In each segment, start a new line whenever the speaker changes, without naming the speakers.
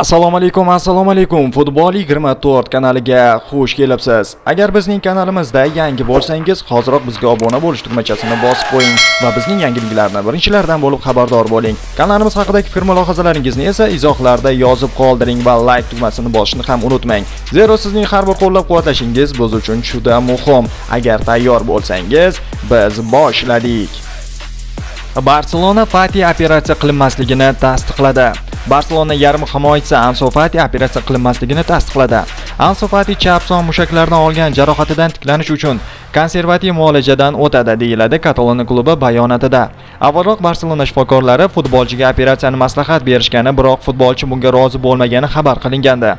assalomu alaykum assalomu alaykum. Futbol 24 kanaliga xush kelibsiz. Agar bizning kanalimizda yangi bo'lsangiz hoziroq bizga obuna bo'lish tugmachasini bosib qo'ying va bizning yangiliklarni birinchilardan bo'lib xabardor bo'ling. Kanalimiz haqidagi fikr mulohazalaringizni esa izohlarda yozib qoldiring va like tugmasini bosishni ham unutmang. Zero sizning har bir qo'llab-quvvatlashingiz biz uchun juda muhim. Agar tayyor bo'lsangiz biz boshladik. Barselona fati operatsiya qilinmasligini tasdiqladi. Barselona yarim himoyachisi Ansu Fati operatsiya qilinmasligini tasdiqladi. Ansu Fati chap son mushaklaridan olgan jarohatidan tiklanish uchun konservativ muolajadan o'tadi deyiladi Kataloniya klubi bayonotida. Avvalroq Barselona shifokorlari futbolchiga operatsiyani maslahat berishgani, biroq futbolchi bunga rozi bo'lmagani xabar qilingandi.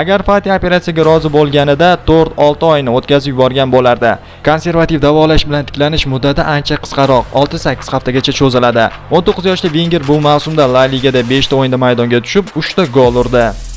Agar Fati operatsiyaga rozi bo'lganida 4-6 oyni o'tkazib yuborgan bo'lardi. Konservativ davolash bilan tiklanish muddati ancha qisqaroq, 6-8 haftagacha cho'ziladi. 19 yoshli Wenger bu mavsumda La Ligada 5 ta o'yinda maydonga tushib 3 ta gol urdi.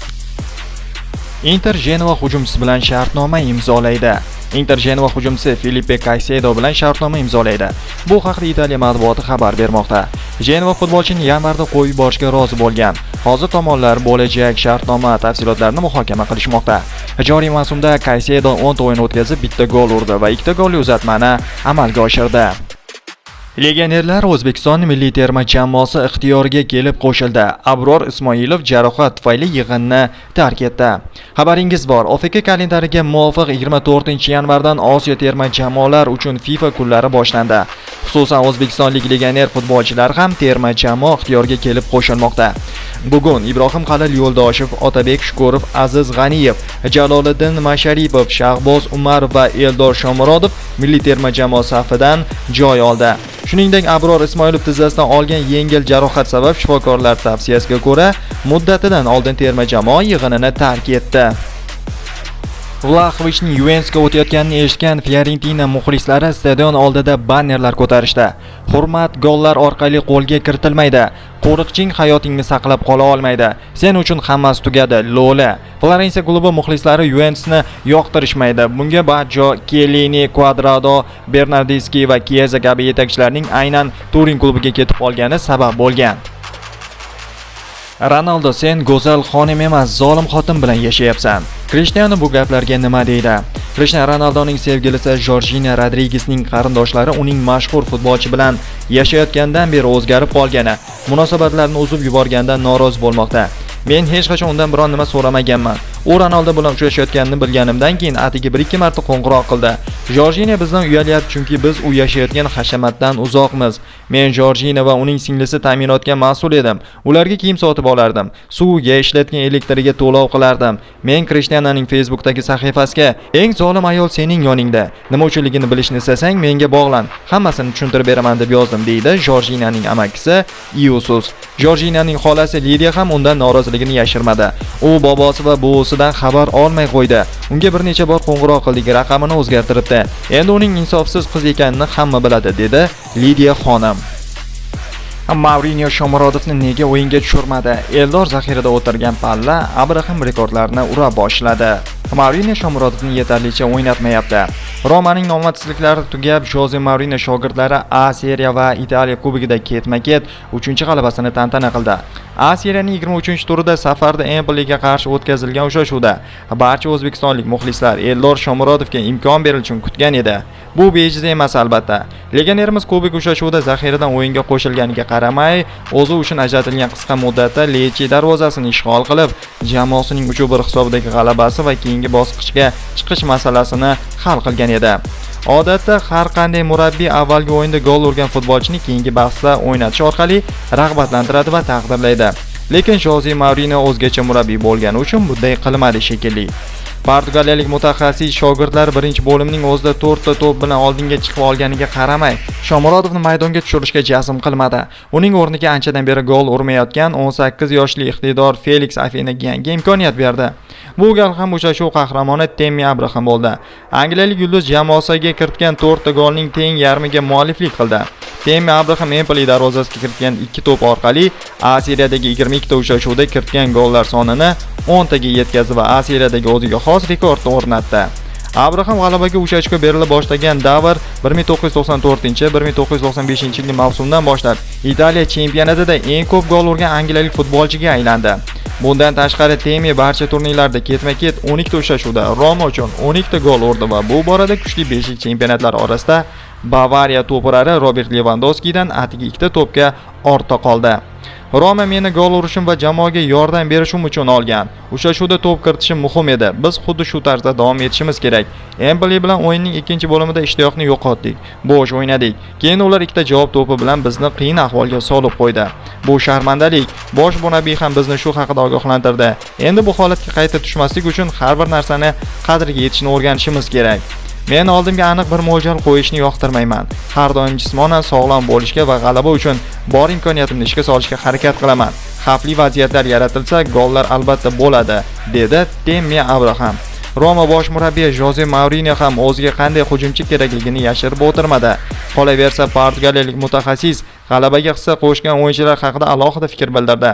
Inter Genova hujumchisi bilan shartnoma imzolaydi. Inter Genova hujumchisi Filipe Caicedo bilan shartnoma imzolaydi. Bu haqda Italiya matbuoti xabar bermoqda. Genova futbolchini yanvarda qo'yib yuborishga rozi bo'lgan. Hozir tomonlar bo'lajak shartnoma tafsilotlarini muhokama qilishmoqda. Joriy mavsumda Caicedo 10 ta o'yin o'tkazib, bitta gol urdi va ikkita golli uzatmani amalga oshirdi. Legionerlar O'zbekiston milliy terma jamoasi ixtiyoriga kelib qo'shildi. Abror Ismoilov jarohat tufayli yig'inni tark etdi. Xabaringiz bor, OFK kalendariga muvofiq 24-yanvardan Osiyo terma jamoalar uchun FIFA kunlari boshlandi. Xususan o'zbekistonlik legioner futbolchilar ham terma jamoa ixtiyoriga kelib qo'shilmoqda. Bugun Ibrohim Qalil Yo'ldoshev, Otabek Shukurov, Aziz G'aniyev, Jaloliddin Masharipov, Shahboz Umar va Eldor Shomurodov milliy terma jamoa safidan joy oldi. Shuningdek, Abror Ismoilov tizzasidan olgan yengil jarohat sabab shifokorlar tavsiyasiga ko'ra muddatidan oldin terma jamoa yig'inini tark etdi. Vlahovichning Yuventusga o'tayotganini eshitgan Fiorentina muxlislari stadion oldida bannerlar ko'tarishdi. Hurmat gollar orqali qo'lga kiritilmaydi. Qo'riqching hayotingni saqlab qola olmaydi. Sen uchun hammasi tugadi. Lola. Florensiya klubi muxlislari Yuventusni yoqtirishmaydi. Bunga Baggio, Kelini, Cuadrado, Bernardeschi va Chiesa kabi yetakchilarning aynan Turin klubiga ketib qolgani sabab bo'lgan. Ronaldo sen go'zal xonim emas, zolim xotin bilan yashayapsan. Krishtianu bu gaplarga nima deydi? Krishtianu Ronaldoning sevgilisi Jorjina Rodrigesning qarindoshlari uning mashhur futbolchi bilan yashayotgandan beri o'zgarib qolgani, munosabatlarni uzib yuborgandan norozi bo'lmoqda. Men hech qachon undan biron nima so'ramaganman. U Ronaldo bilan uchrashayotganini bilganimdan keyin atigi 1-2 marta qo'ng'iroq qildi. Jorjina bizdan uyalyapti chunki biz u yashayotgan hashamatdan uzoqmiz. Men Jorjina va uning singlisi ta'minotga mas'ul edim. Ularga kiyim sotib olardim. Suvga, ishlatgan elektriga to'lov qilardim. Men Krishtiananing Facebookdagi sahifasiga "Eng zolim ayol sening yoningda. Nima uchunligini bilishni istasang menga bog'lan. Hammasini tushuntirib beraman" deb yozdim, deydi Jorjinaning amakisi Iusus. Jorjinaning xolasi Lidiya ham undan noroziligini yashirmadi. U bobosi va buvisidan xabar olmay qo'ydi. Unga bir necha bor qo'ng'iroq qildik, raqamini o'zgartiribdi. Endi uning insofsiz qiz ekanini hamma biladi, dedi Lidiya xonim. Mourinho Shomurodovni nega o'yinga tushirmadi? Eldor zaxirada o'tirgan palla Abraham rekordlarini ura boshladi. Mourinho Shomurodovni yetarlicha o'ynatmayapti. Romaning omadsizliklari tugab, Jose Mourinho shogirdlari A Seriya va Italiya Kubogida ketma-ket 3-g'alabasini tantana qildi. A Seriyaning 23-turida safarda Empoliga qarshi o'tkazilgan uchrashuvda barcha o'zbekistonlik muxlislar Eldor Shomurodovga imkon berilishini kutgan edi. Bu bejiz emas albatta. Legionerimiz kubik uchrashuvida zaxiradan o'yinga qo'shilganiga qaramay, o'zi uchun ajratilgan qisqa muddatda Lechi darvozasini ishg'ol qilib, jamoasining 3-1 hisobidagi g'alabasi va keyingi bosqichga chiqish masalasini hal qilgan edi. Odatda har qanday murabbiy avvalgi o'yinda gol urgan futbolchini keyingi bahsda o'ynatish orqali rag'batlantiradi va taqdirlaydi. Lekin Jose Mourinho o'zgacha murabbiy bo'lgani uchun bunday qilmadi shekilli. Portugaliyalik mutaxassis shogirdlar birinchi bo'limning o'zida 4 ta to'p bilan oldinga chiqib olganiga qaramay, Shomurodovni maydonga tushirishga jazm qilmadi. Uning o'rniga anchadan beri gol urmayotgan 18 yoshli iqtidor Felix Afinaga yangi imkoniyat berdi. Bu gal ham uchrashuv qahramoni Temmi Abraham bo'ldi. Angliyalik yulduz jamoasiga kiritgan 4 ta golning teng yarmiga mualliflik qildi. Temi Abraham Empoli darvozasiga kiritgan 2 to'p orqali A Seriyadagi 22 ta uchrashuvda kiritgan gollar sonini 10 taga yetkazdi va A Seriyadagi o'ziga xos rekordni o'rnatdi. Abraham g'alabaga 3 ochko berila boshlagan davr 1994-1995-yilgi mavsumdan boshlab Italiya chempionatida eng ko'p gol urgan angliyalik futbolchiga aylandi. Bundan tashqari Temi barcha turnirlarda ketma-ket 12 ta uchrashuvda Roma uchun 12 ta gol urdi va bu borada kuchli beshlik chempionatlar orasida Bavariya to'purari Robert Lewandowskidan atigi ikkita to'pga ortda qoldi. Roma meni gol urishim va jamoaga yordam berishim uchun olgan. Uchrashuvda to'p kiritishim muhim edi. Biz xuddi shu tarzda davom etishimiz kerak. Emboli bilan o'yinning ikkinchi bo'limida ishtiyoqni yo'qotdik. Bo'sh o'ynadik. Keyin ular ikkita javob to'pi bilan bizni qiyin ahvolga solib qo'ydi. Bu sharmandalik. Bosh murabbiy ham bizni shu haqida ogohlantirdi. Endi bu holatga qayta tushmaslik uchun har bir narsani qadriga yetishni o'rganishimiz kerak. Men oldimga aniq bir mo'ljal qo'yishni yoqtirmayman. Har doim jismonan sog'lom bo'lishga va g'alaba uchun bor imkoniyatimni ishga solishga harakat qilaman. Xavfli vaziyatlar yaratilsa, gollar albatta bo'ladi, dedi Temmi Abraham. Roma bosh murabbiyi Jose Mourinho ham o'ziga qanday hujumchi kerakligini yashirib o'tirmadi. Qolaversa, portugaliyalik mutaxassis g'alabaga hissa qo'shgan o'yinchilar haqida alohida fikr bildirdi.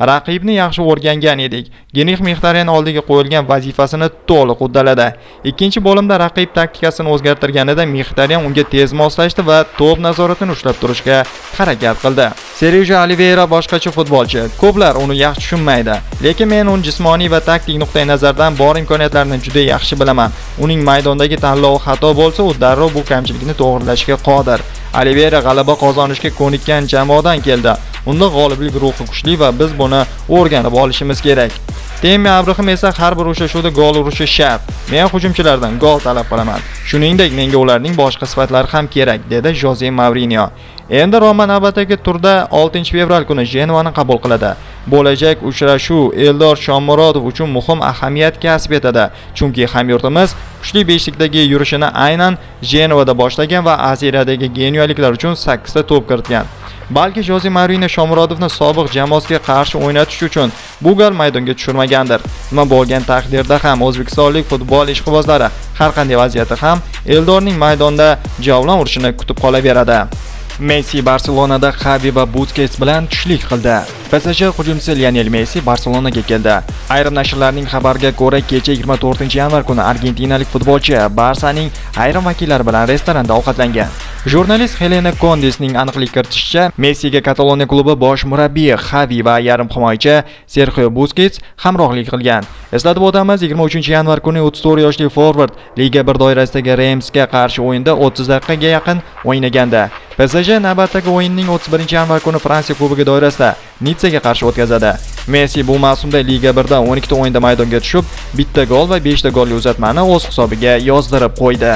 Raqibni yaxshi o'rgangan edik. Genih Mixtaryan oldiga qo'yilgan vazifasini to'liq uddaladi. Ikkinchi bo'limda raqib taktikasini o'zgartirganida Mixtaryan unga tez moslashdi va to'p nazoratini ushlab turishga harakat qildi. Sergio Oliveira boshqacha futbolchi. Ko'plar uni yaxshi tushunmaydi, lekin men uni jismoniy va taktik nuqtai nazardan bor imkoniyatlarini juda yaxshi bilaman. Uning maydondagi tanlovi xato bo'lsa, u darrov bu kamchilikni to'g'rilashga qodir. Oliveira g'alaba qozonishga ko'nikkan jamoadan keldi. Unda g'oliblik ruhi kuchli va biz buni o'rganib olishimiz kerak. Temi Abraham esa har bir uchrashuvda gol urishi shart. Men hujumchilardan gol talab qilaman. Shuningdek, menga ularning boshqa sifatlari ham kerak, dedi Jose Mourinho. Endi Roma navbatdagi turda 6-fevral kuni Jenovani qabul qiladi. Bo'lajak uchrashuv Eldor Shomurodov uchun muhim ahamiyat kasb etadi, chunki hamyurtimiz kuchli beshlikdagi yurishini aynan Jenovada boshlagan va Aziradagi genuyaliklar uchun 8 ta to'p kiritgan. Balki Jose Mourinho Shomurodovni sobiq jamoasiga qarshi o'ynatish uchun bu gal maydonga tushirmagandir. Nima bo'lgan taqdirda ham o'zbekistonlik futbol ishqibozlari har qanday vaziyatda ham Eldorning maydonda javlon urishini kutib qolaveradi. Messi Barselonada Xavi va Busquets bilan tushlik qildi. PSG hujumchisi Lionel Messi Barselonaga keldi. Ayrim nashrlarning xabariga ko'ra, kecha 24-yanvar kuni argentinalik futbolchi Barsaning ayrim vakillari bilan restoranda ovqatlangan. Jurnalist Helena Condesning aniqlik kiritishicha, Messiga Kataloniya klubi bosh murabbiyi Xavi va yarim himoyachi Sergio Busquets hamrohlik qilgan. Eslatib o'tamiz, 23-yanvar kuni 34 yoshli forvard Liga 1 doirasidagi Reimsga qarshi o'yinda 30 daqiqaga yaqin o'ynaganda. PSG navbatdagi o'yinning 31-yanvar kuni Fransiya kubogi doirasida Nitsaga qarshi o'tkazadi. Messi bu mavsumda Liga 1da 12 ta o'yinda maydonga tushib, bitta gol va 5 ta golli uzatmani o'z hisobiga yozdirib qo'ydi.